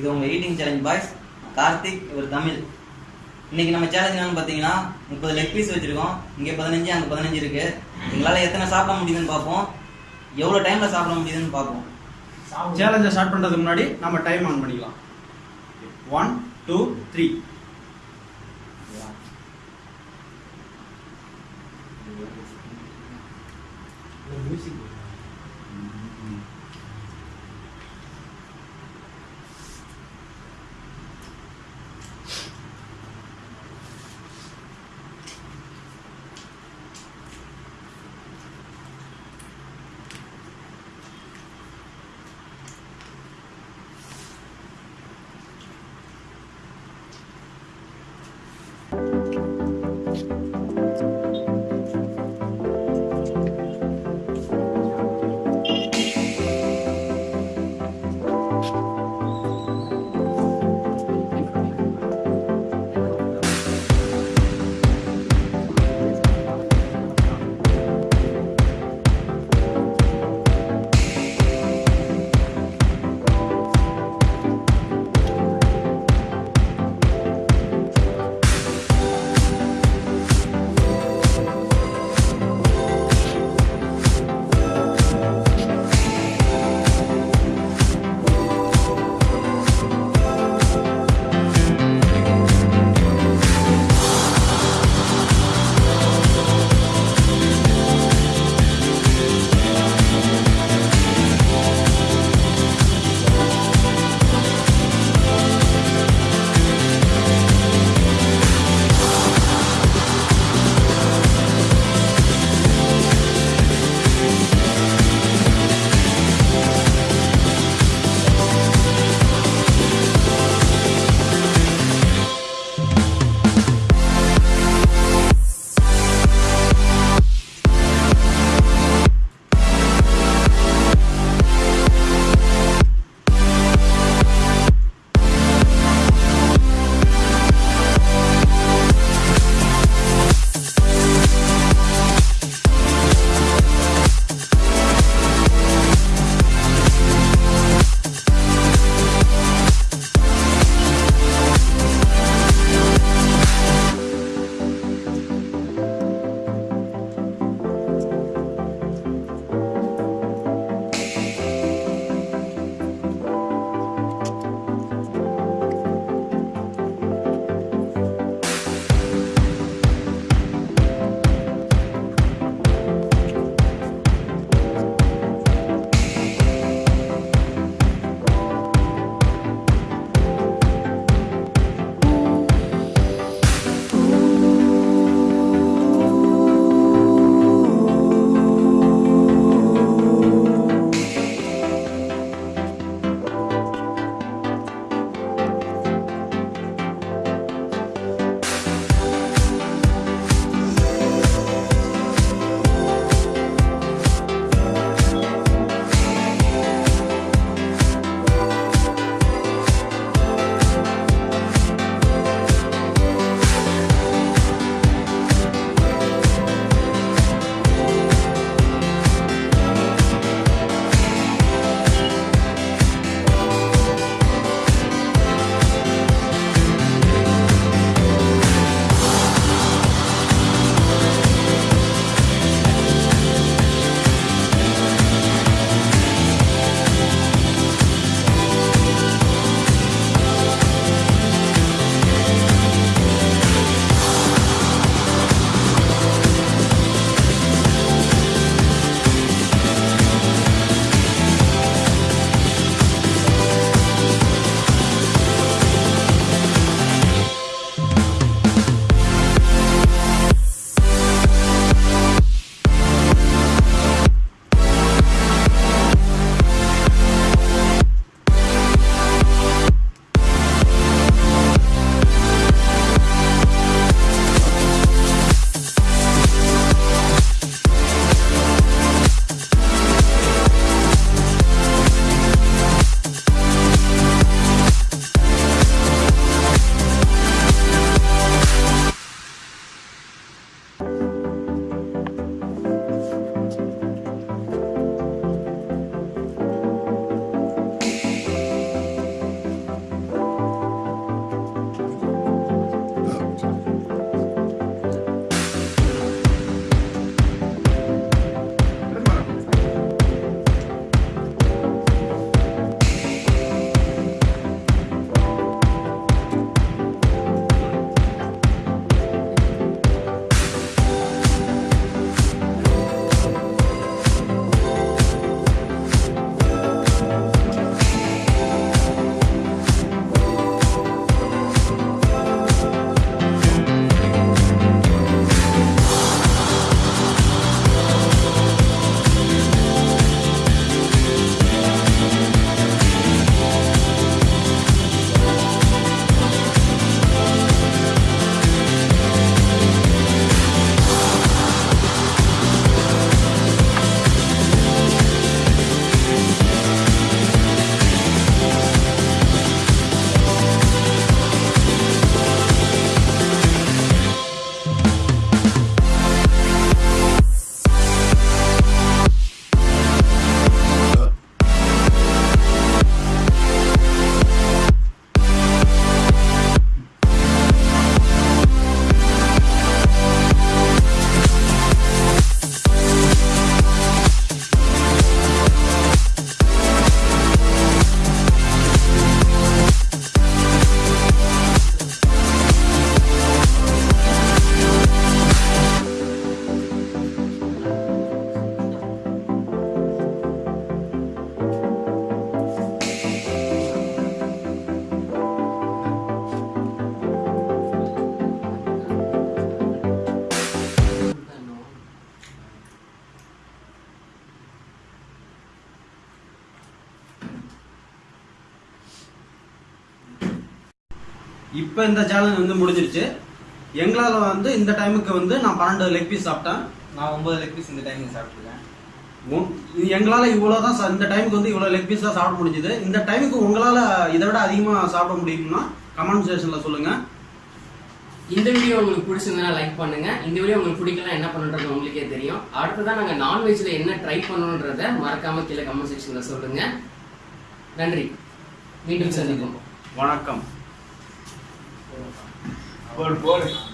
இது உங்கள் eating challenge boys Karthik இவர் தமிழ். இன்றைக்கி நம்ம சேலஞ்ச் என்னன்னு பார்த்தீங்கன்னா முப்பது லெக் பீஸ் வச்சுருக்கோம். இங்கே பதினஞ்சு அங்கே பதினஞ்சு இருக்குது எங்களால் எத்தனை சாப்பிட முடியுதுன்னு பார்ப்போம். எவ்வளோ டைமில் சாப்பிட முடியுதுன்னு பார்ப்போம். சேலஞ்சை ஸ்டார்ட் பண்ணுறதுக்கு முன்னாடி நம்ம டைம் ஆன் பண்ணிக்கலாம். ஒன் டூ த்ரீ இப்போ இந்த சேலஞ்ச் வந்து முடிஞ்சிருச்சு. எங்களால் வந்து இந்த டைமுக்கு வந்து நான் பன்னெண்டு லெக் பீஸ் சாப்பிட்டேன். நான் ஒன்பது லெக் பீஸ் இந்த டைமிங் சாப்பிட்டுருக்கேன். உ- எங்களால் இவ்வளோ தான் இந்த டைமுக்கு வந்து இவ்வளோ லெக் பீஸ் தான் சாப்பிட முடிஞ்சுது. இந்த டைமுக்கு உங்களால் இதை விட அதிகமாக சாப்பிட முடியும்னா கமெண்ட் செக்ஷனில் சொல்லுங்கள் இந்த வீடியோ உங்களுக்கு பிடிச்சிருந்தா லைக் பண்ணுங்க. இந்த வீடியோ உங்களுக்கு பிடிக்கல என்ன பண்ணுறது உங்களுக்கே தெரியும். அடுத்ததான் நாங்க நான்வெஜ்ல என்ன ட்ரை பண்ணணுன்றத மறக்காம கீழே கமெண்ட் செக்ஷன்ல சொல்லுங்க. நன்றி. மீண்டும் சந்திப்போம். வணக்கம். Por favor.